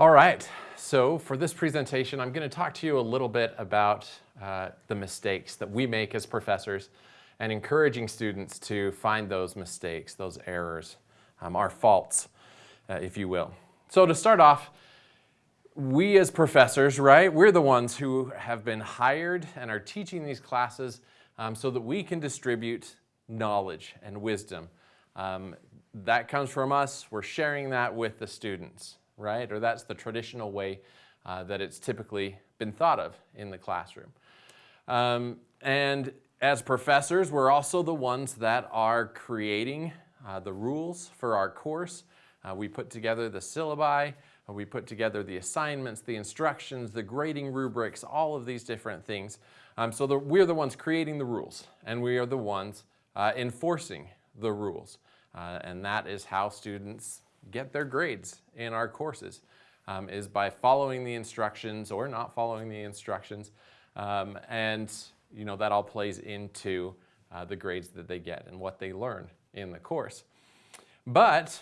All right, so for this presentation, I'm going to talk to you a little bit about uh, the mistakes that we make as professors and encouraging students to find those mistakes, those errors, um, our faults, uh, if you will. So to start off, we as professors, right, we're the ones who have been hired and are teaching these classes um, so that we can distribute knowledge and wisdom. Um, that comes from us, we're sharing that with the students right? Or that's the traditional way uh, that it's typically been thought of in the classroom. Um, and as professors, we're also the ones that are creating uh, the rules for our course. Uh, we put together the syllabi, uh, we put together the assignments, the instructions, the grading rubrics, all of these different things. Um, so the, we're the ones creating the rules and we are the ones uh, enforcing the rules. Uh, and that is how students get their grades in our courses um, is by following the instructions or not following the instructions. Um, and you know, that all plays into uh, the grades that they get and what they learn in the course. But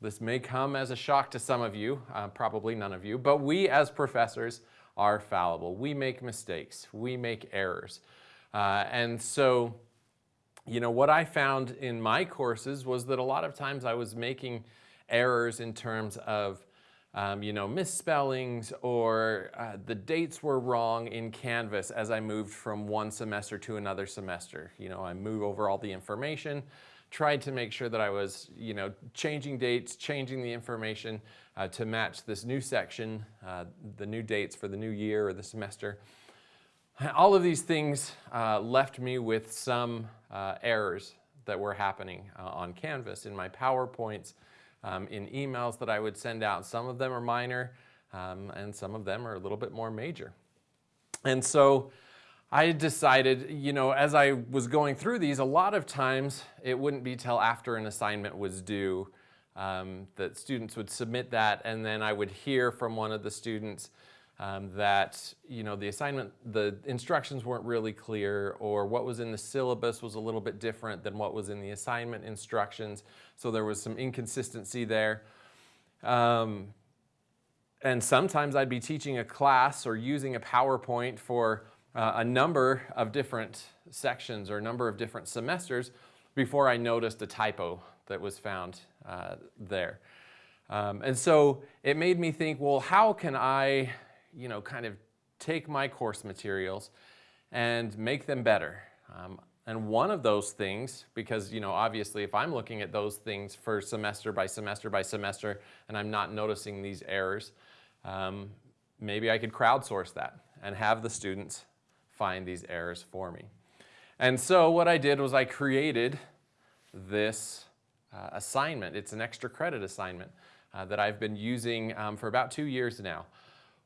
this may come as a shock to some of you, uh, probably none of you, but we as professors are fallible. We make mistakes. We make errors. Uh, and so, you know, what I found in my courses was that a lot of times I was making errors in terms of um, you know, misspellings or uh, the dates were wrong in Canvas as I moved from one semester to another semester. You know, I move over all the information, tried to make sure that I was, you know, changing dates, changing the information uh, to match this new section, uh, the new dates for the new year or the semester. All of these things uh, left me with some uh, errors that were happening uh, on Canvas in my PowerPoints, um, in emails that I would send out. Some of them are minor um, and some of them are a little bit more major. And so I decided, you know, as I was going through these, a lot of times it wouldn't be till after an assignment was due um, that students would submit that and then I would hear from one of the students um, that you know the assignment, the instructions weren't really clear or what was in the syllabus was a little bit different than what was in the assignment instructions. So there was some inconsistency there. Um, and sometimes I'd be teaching a class or using a PowerPoint for uh, a number of different sections or a number of different semesters before I noticed a typo that was found uh, there. Um, and so it made me think, well, how can I you know, kind of take my course materials and make them better. Um, and one of those things, because you know, obviously if I'm looking at those things for semester by semester by semester and I'm not noticing these errors, um, maybe I could crowdsource that and have the students find these errors for me. And so what I did was I created this uh, assignment. It's an extra credit assignment uh, that I've been using um, for about two years now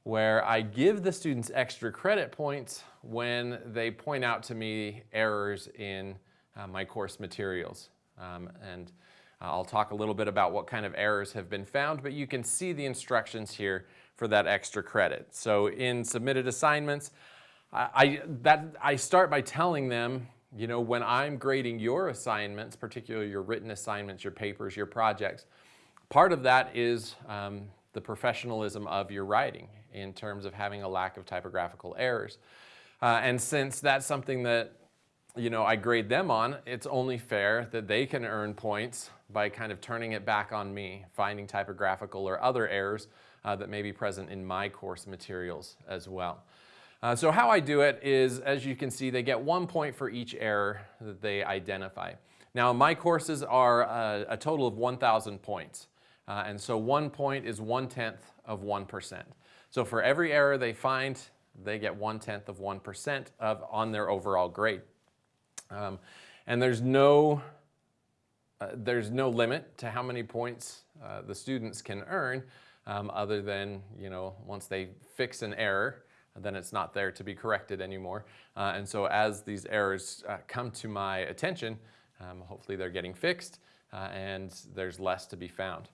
where I give the students extra credit points when they point out to me errors in uh, my course materials. Um, and I'll talk a little bit about what kind of errors have been found, but you can see the instructions here for that extra credit. So in submitted assignments, I, I, that, I start by telling them, you know, when I'm grading your assignments, particularly your written assignments, your papers, your projects, part of that is um, the professionalism of your writing in terms of having a lack of typographical errors. Uh, and since that's something that you know, I grade them on, it's only fair that they can earn points by kind of turning it back on me, finding typographical or other errors uh, that may be present in my course materials as well. Uh, so how I do it is, as you can see, they get one point for each error that they identify. Now my courses are a, a total of 1,000 points. Uh, and so one point is one-tenth of 1%. So for every error they find, they get one-tenth of 1% of on their overall grade. Um, and there's no, uh, there's no limit to how many points uh, the students can earn um, other than, you know, once they fix an error, then it's not there to be corrected anymore. Uh, and so as these errors uh, come to my attention, um, hopefully they're getting fixed uh, and there's less to be found.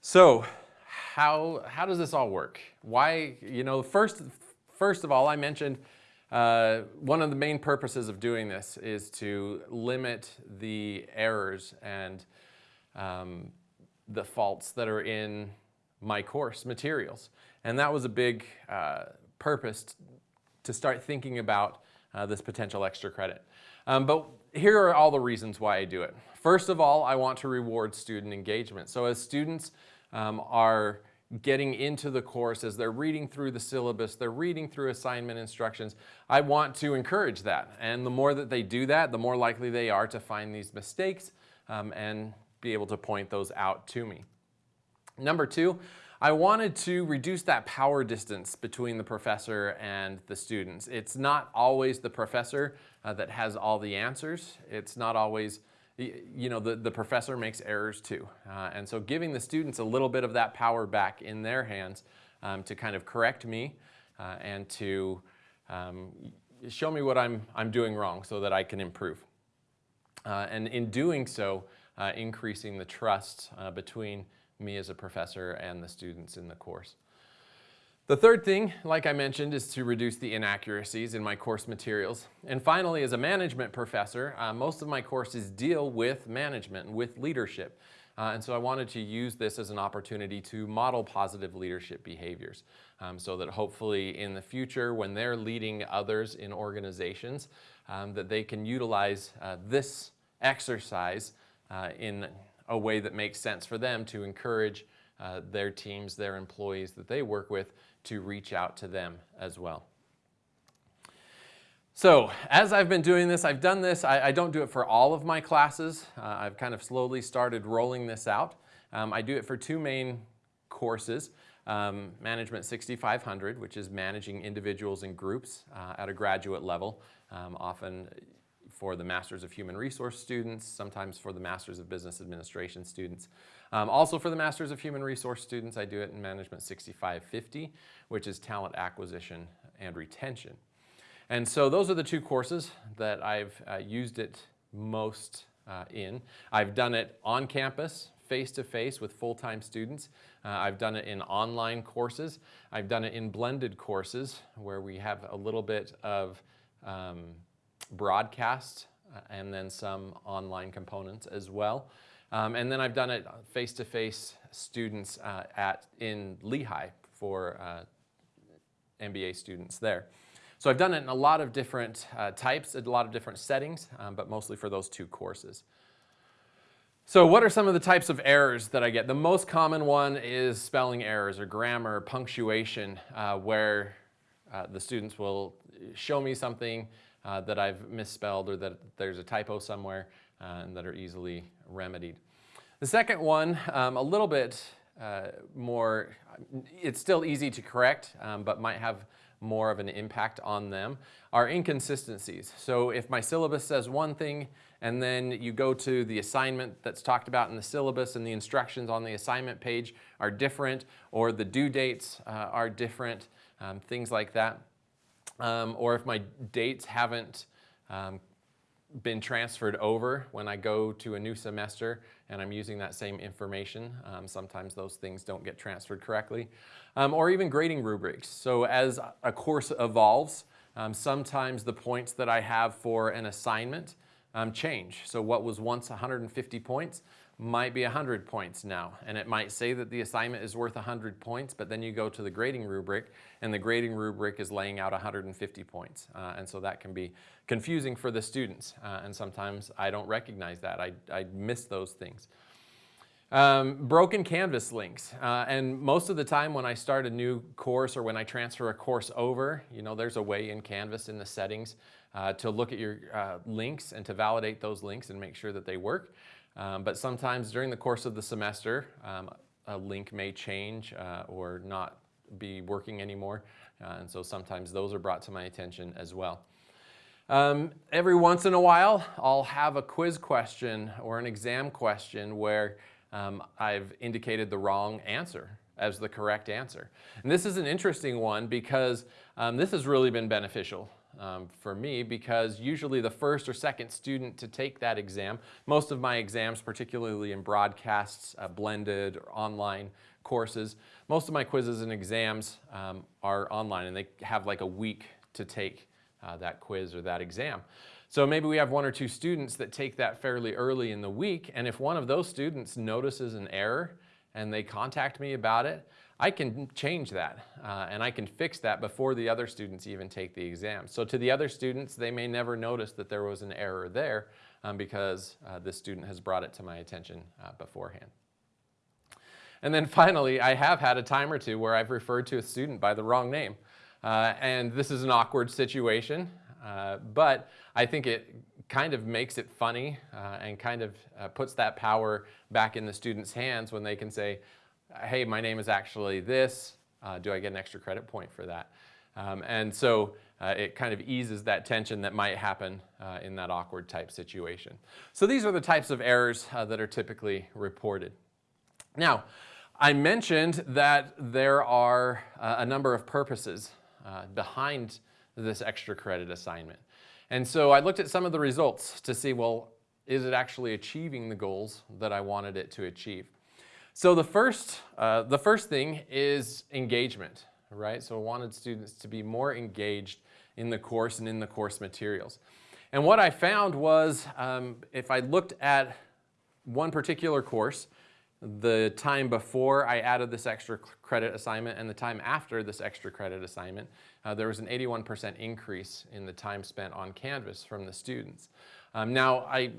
So how, how does this all work? Why, you know, first, first of all, I mentioned uh, one of the main purposes of doing this is to limit the errors and um, the faults that are in my course materials. And that was a big uh, purpose to start thinking about uh, this potential extra credit. Um, but here are all the reasons why I do it. First of all, I want to reward student engagement. So as students um, are getting into the course, as they're reading through the syllabus, they're reading through assignment instructions, I want to encourage that. And the more that they do that, the more likely they are to find these mistakes um, and be able to point those out to me. Number two, I wanted to reduce that power distance between the professor and the students. It's not always the professor uh, that has all the answers. It's not always, you know, the, the professor makes errors too. Uh, and so giving the students a little bit of that power back in their hands um, to kind of correct me uh, and to um, show me what I'm, I'm doing wrong so that I can improve. Uh, and in doing so, uh, increasing the trust uh, between me as a professor and the students in the course. The third thing, like I mentioned, is to reduce the inaccuracies in my course materials. And finally, as a management professor, uh, most of my courses deal with management and with leadership. Uh, and so I wanted to use this as an opportunity to model positive leadership behaviors um, so that hopefully in the future when they're leading others in organizations um, that they can utilize uh, this exercise uh, in a way that makes sense for them to encourage uh, their teams, their employees that they work with to reach out to them as well. So as I've been doing this, I've done this, I, I don't do it for all of my classes. Uh, I've kind of slowly started rolling this out. Um, I do it for two main courses. Um, Management 6500, which is managing individuals and groups uh, at a graduate level, um, often for the Masters of Human Resource students, sometimes for the Masters of Business Administration students. Um, also for the Masters of Human Resource students, I do it in Management 6550, which is Talent Acquisition and Retention. And so those are the two courses that I've uh, used it most uh, in. I've done it on campus, face-to-face -face with full-time students. Uh, I've done it in online courses. I've done it in blended courses where we have a little bit of um, broadcast uh, and then some online components as well. Um, and then I've done it face-to-face -face students uh, at in Lehigh for uh, MBA students there. So I've done it in a lot of different uh, types, a lot of different settings, um, but mostly for those two courses. So what are some of the types of errors that I get? The most common one is spelling errors or grammar, punctuation, uh, where uh, the students will show me something uh, that I've misspelled or that there's a typo somewhere and that are easily remedied. The second one, um, a little bit uh, more, it's still easy to correct, um, but might have more of an impact on them, are inconsistencies. So if my syllabus says one thing and then you go to the assignment that's talked about in the syllabus and the instructions on the assignment page are different or the due dates uh, are different, um, things like that um, or if my dates haven't um, been transferred over when I go to a new semester and I'm using that same information. Um, sometimes those things don't get transferred correctly. Um, or even grading rubrics. So as a course evolves, um, sometimes the points that I have for an assignment um, change. So what was once 150 points might be 100 points now. And it might say that the assignment is worth 100 points, but then you go to the grading rubric and the grading rubric is laying out 150 points. Uh, and so that can be confusing for the students. Uh, and sometimes I don't recognize that. I, I miss those things. Um, broken Canvas links. Uh, and most of the time when I start a new course or when I transfer a course over, you know, there's a way in Canvas in the settings uh, to look at your uh, links and to validate those links and make sure that they work. Um, but sometimes during the course of the semester, um, a link may change uh, or not be working anymore. Uh, and so sometimes those are brought to my attention as well. Um, every once in a while, I'll have a quiz question or an exam question where um, I've indicated the wrong answer as the correct answer. And this is an interesting one because um, this has really been beneficial um, for me because usually the first or second student to take that exam, most of my exams, particularly in broadcasts, uh, blended or online courses, most of my quizzes and exams um, are online and they have like a week to take uh, that quiz or that exam. So maybe we have one or two students that take that fairly early in the week and if one of those students notices an error and they contact me about it, I can change that uh, and I can fix that before the other students even take the exam. So to the other students, they may never notice that there was an error there um, because uh, this student has brought it to my attention uh, beforehand. And then finally, I have had a time or two where I've referred to a student by the wrong name. Uh, and this is an awkward situation, uh, but I think it kind of makes it funny uh, and kind of puts that power back in the student's hands when they can say, hey, my name is actually this. Uh, do I get an extra credit point for that? Um, and so uh, it kind of eases that tension that might happen uh, in that awkward type situation. So these are the types of errors uh, that are typically reported. Now, I mentioned that there are uh, a number of purposes uh, behind this extra credit assignment. And so I looked at some of the results to see, well, is it actually achieving the goals that I wanted it to achieve? So the first, uh, the first thing is engagement, right? So I wanted students to be more engaged in the course and in the course materials. And what I found was um, if I looked at one particular course, the time before I added this extra credit assignment and the time after this extra credit assignment, uh, there was an 81% increase in the time spent on Canvas from the students. Um, now, I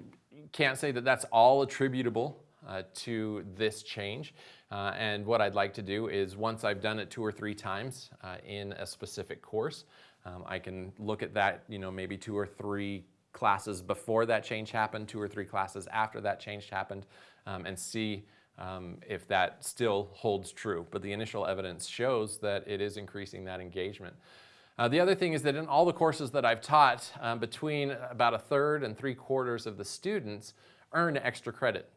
can't say that that's all attributable uh, to this change. Uh, and what I'd like to do is once I've done it two or three times uh, in a specific course, um, I can look at that, you know, maybe two or three classes before that change happened, two or three classes after that change happened, um, and see um, if that still holds true. But the initial evidence shows that it is increasing that engagement. Uh, the other thing is that in all the courses that I've taught, um, between about a third and three quarters of the students earn extra credit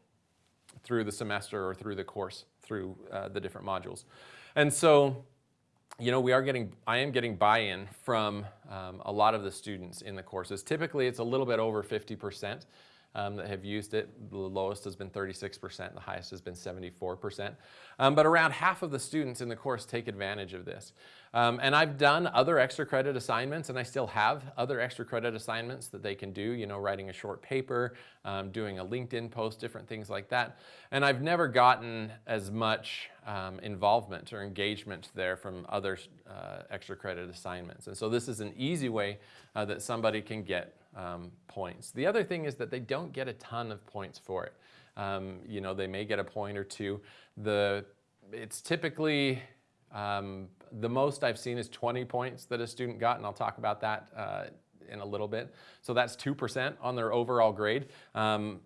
through the semester or through the course, through uh, the different modules. And so, you know, we are getting, I am getting buy-in from um, a lot of the students in the courses. Typically, it's a little bit over 50% um, that have used it. The lowest has been 36%, the highest has been 74%. Um, but around half of the students in the course take advantage of this. Um, and I've done other extra credit assignments and I still have other extra credit assignments that they can do, you know, writing a short paper, um, doing a LinkedIn post, different things like that. And I've never gotten as much um, involvement or engagement there from other uh, extra credit assignments. And so this is an easy way uh, that somebody can get um, points. The other thing is that they don't get a ton of points for it. Um, you know, they may get a point or two. The, it's typically um, the most I've seen is 20 points that a student got, and I'll talk about that uh, in a little bit. So that's 2% on their overall grade, um,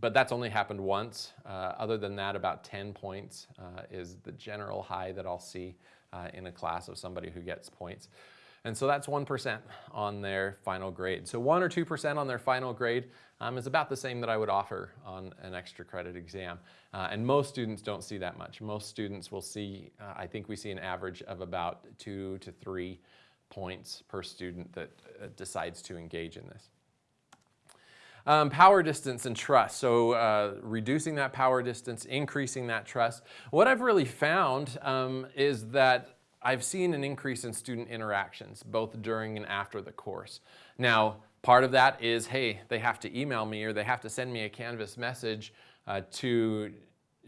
but that's only happened once. Uh, other than that, about 10 points uh, is the general high that I'll see uh, in a class of somebody who gets points. And so that's 1% on their final grade. So 1 or 2% on their final grade um, is about the same that I would offer on an extra credit exam. Uh, and most students don't see that much. Most students will see, uh, I think we see an average of about two to three points per student that uh, decides to engage in this. Um, power distance and trust. So uh, reducing that power distance, increasing that trust. What I've really found um, is that I've seen an increase in student interactions, both during and after the course. Now, part of that is, hey, they have to email me or they have to send me a Canvas message uh, to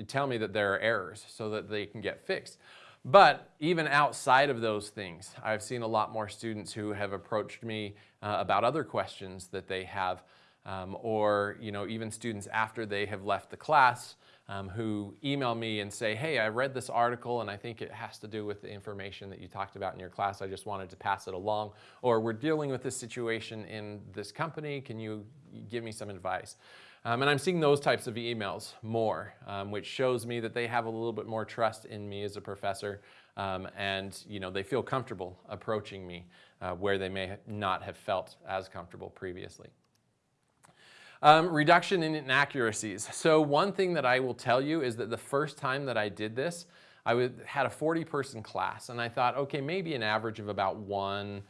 tell me that there are errors so that they can get fixed. But even outside of those things, I've seen a lot more students who have approached me uh, about other questions that they have um, or you know, even students after they have left the class um, who email me and say, hey, I read this article and I think it has to do with the information that you talked about in your class. I just wanted to pass it along. Or we're dealing with this situation in this company. Can you give me some advice? Um, and I'm seeing those types of emails more, um, which shows me that they have a little bit more trust in me as a professor um, and you know, they feel comfortable approaching me uh, where they may not have felt as comfortable previously. Um, reduction in inaccuracies. So one thing that I will tell you is that the first time that I did this, I would, had a 40 person class and I thought, okay, maybe an average of about one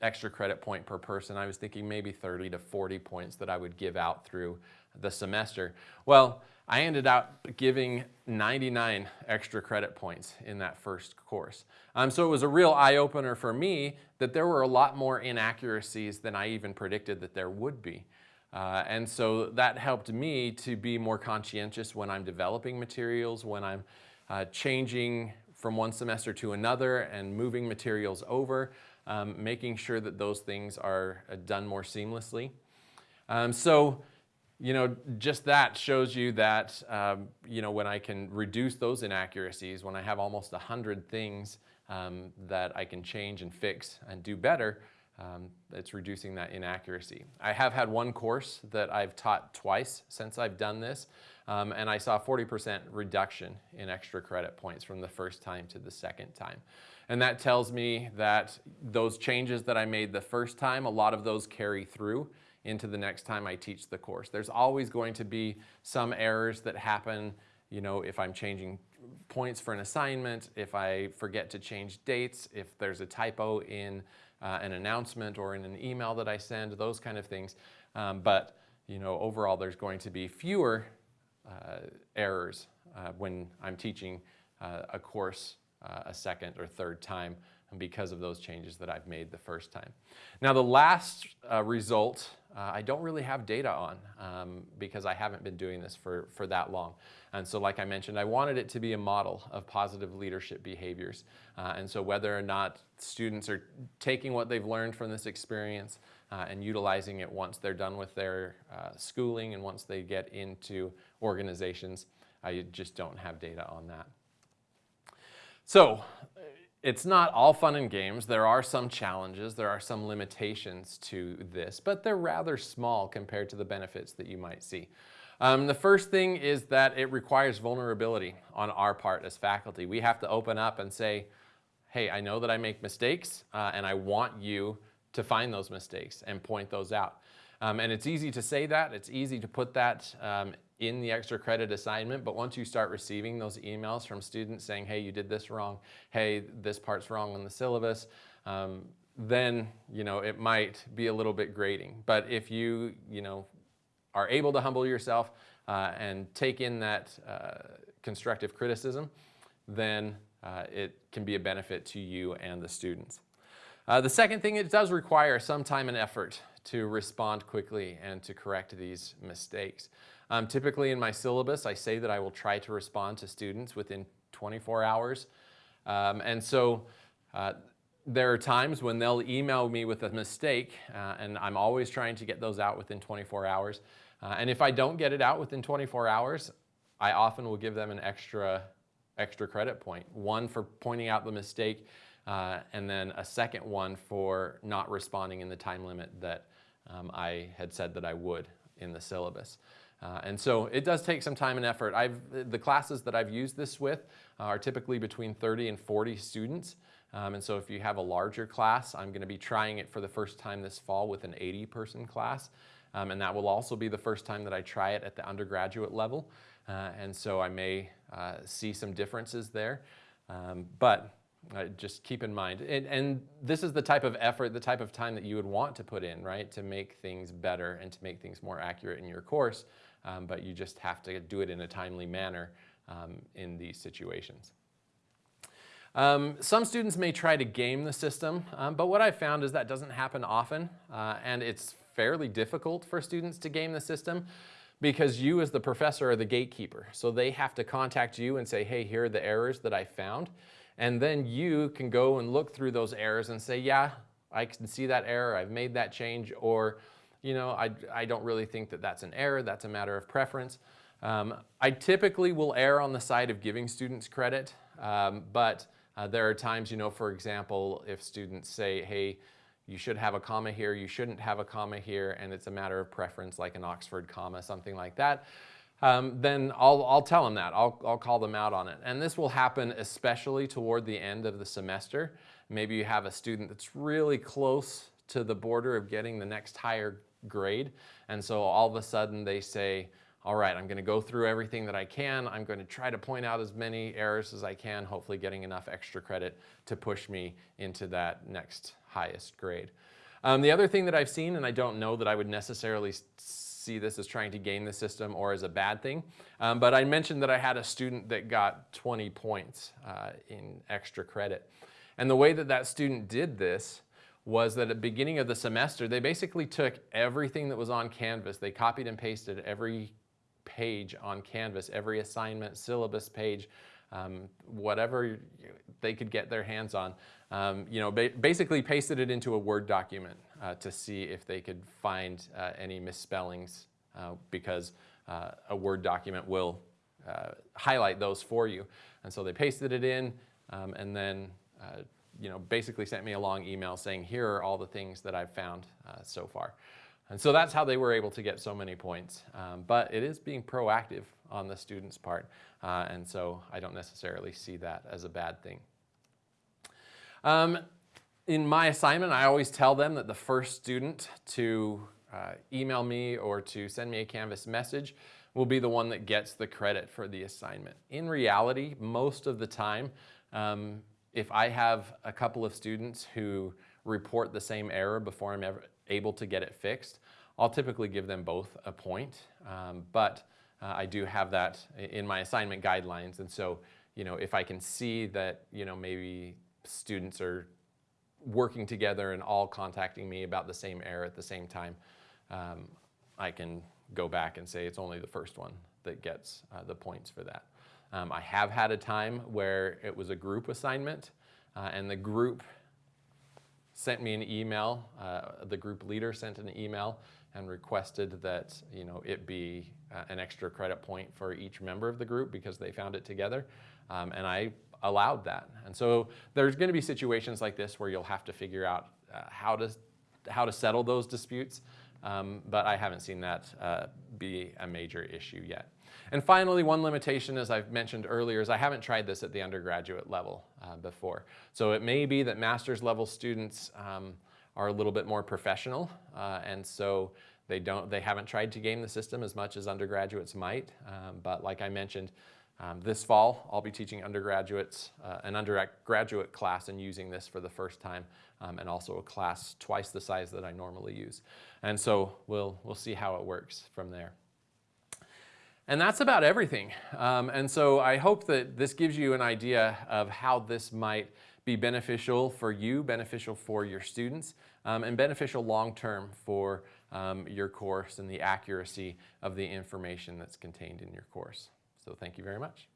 extra credit point per person. I was thinking maybe 30 to 40 points that I would give out through the semester. Well, I ended up giving 99 extra credit points in that first course. Um, so it was a real eye-opener for me that there were a lot more inaccuracies than I even predicted that there would be. Uh, and so that helped me to be more conscientious when I'm developing materials, when I'm uh, changing from one semester to another and moving materials over, um, making sure that those things are uh, done more seamlessly. Um, so, you know, just that shows you that, um, you know, when I can reduce those inaccuracies, when I have almost 100 things um, that I can change and fix and do better, um, it's reducing that inaccuracy. I have had one course that I've taught twice since I've done this, um, and I saw 40% reduction in extra credit points from the first time to the second time. And that tells me that those changes that I made the first time, a lot of those carry through into the next time I teach the course. There's always going to be some errors that happen, you know, if I'm changing points for an assignment, if I forget to change dates, if there's a typo in uh, an announcement or in an email that I send, those kind of things. Um, but you know, overall, there's going to be fewer uh, errors uh, when I'm teaching uh, a course uh, a second or third time because of those changes that I've made the first time. Now, the last uh, result uh, I don't really have data on um, because I haven't been doing this for, for that long. And so like I mentioned, I wanted it to be a model of positive leadership behaviors. Uh, and so whether or not students are taking what they've learned from this experience uh, and utilizing it once they're done with their uh, schooling and once they get into organizations, I just don't have data on that. So it's not all fun and games. There are some challenges, there are some limitations to this, but they're rather small compared to the benefits that you might see. Um, the first thing is that it requires vulnerability on our part as faculty. We have to open up and say, hey, I know that I make mistakes uh, and I want you to find those mistakes and point those out. Um, and it's easy to say that, it's easy to put that um, in the extra credit assignment, but once you start receiving those emails from students saying, hey, you did this wrong, hey, this part's wrong on the syllabus, um, then you know it might be a little bit grating. But if you you know are able to humble yourself uh, and take in that uh, constructive criticism, then uh, it can be a benefit to you and the students. Uh, the second thing, it does require some time and effort to respond quickly and to correct these mistakes. Um, typically in my syllabus, I say that I will try to respond to students within 24 hours. Um, and so uh, there are times when they'll email me with a mistake, uh, and I'm always trying to get those out within 24 hours. Uh, and if I don't get it out within 24 hours, I often will give them an extra, extra credit point. One for pointing out the mistake, uh, and then a second one for not responding in the time limit that um, I had said that I would in the syllabus. Uh, and so it does take some time and effort. I've, the classes that I've used this with are typically between 30 and 40 students. Um, and so if you have a larger class, I'm going to be trying it for the first time this fall with an 80 person class. Um, and that will also be the first time that I try it at the undergraduate level. Uh, and so I may uh, see some differences there. Um, but uh, just keep in mind, and, and, this is the type of effort, the type of time that you would want to put in, right, to make things better and to make things more accurate in your course um, but you just have to do it in a timely manner um, in these situations. Um, some students may try to game the system, um, but what I've found is that doesn't happen often, uh, and it's fairly difficult for students to game the system because you as the professor are the gatekeeper. So they have to contact you and say, hey, here are the errors that I found. And then you can go and look through those errors and say, yeah, I can see that error, I've made that change, or you know, I, I don't really think that that's an error, that's a matter of preference. Um, I typically will err on the side of giving students credit, um, but uh, there are times, you know, for example, if students say, hey, you should have a comma here, you shouldn't have a comma here, and it's a matter of preference, like an Oxford comma, something like that, um, then I'll, I'll tell them that. I'll, I'll call them out on it. And this will happen especially toward the end of the semester. Maybe you have a student that's really close to the border of getting the next higher grade. And so all of a sudden they say, all right, I'm gonna go through everything that I can. I'm gonna try to point out as many errors as I can, hopefully getting enough extra credit to push me into that next highest grade. Um, the other thing that I've seen, and I don't know that I would necessarily see this as trying to gain the system or as a bad thing, um, but I mentioned that I had a student that got 20 points uh, in extra credit. And the way that that student did this was that at the beginning of the semester, they basically took everything that was on Canvas, they copied and pasted every page on Canvas, every assignment, syllabus page, um, whatever they could get their hands on. Um, you know, ba basically pasted it into a Word document uh, to see if they could find uh, any misspellings uh, because uh, a Word document will highlight those for you. And so they pasted it in um, and then you know, basically sent me a long email saying, here are all the things that I've found so far. And so that's how they were able to get so many points. Um, but it is being proactive on the student's part. Uh, and so I don't necessarily see that as a bad thing. Um, in my assignment, I always tell them that the first student to uh, email me or to send me a Canvas message will be the one that gets the credit for the assignment. In reality, most of the time, um, if I have a couple of students who report the same error before I'm ever able to get it fixed, I'll typically give them both a point. Um, but uh, I do have that in my assignment guidelines. And so, you know, if I can see that, you know, maybe students are working together and all contacting me about the same error at the same time, um, I can go back and say it's only the first one that gets uh, the points for that. Um, I have had a time where it was a group assignment uh, and the group sent me an email, uh, the group leader sent an email and requested that you know, it be uh, an extra credit point for each member of the group because they found it together. Um, and I allowed that. And so there's going to be situations like this where you'll have to figure out uh, how, to, how to settle those disputes. Um, but I haven't seen that uh, be a major issue yet. And finally, one limitation, as I've mentioned earlier, is I haven't tried this at the undergraduate level uh, before. So it may be that master's level students um, are a little bit more professional, uh, and so they don't, they haven't tried to game the system as much as undergraduates might. Um, but like I mentioned, um, this fall, I'll be teaching undergraduates, uh, an undergraduate class and using this for the first time, um, and also a class twice the size that I normally use. And so we'll, we'll see how it works from there. And that's about everything. Um, and so I hope that this gives you an idea of how this might be beneficial for you, beneficial for your students, um, and beneficial long-term for um, your course and the accuracy of the information that's contained in your course. So thank you very much.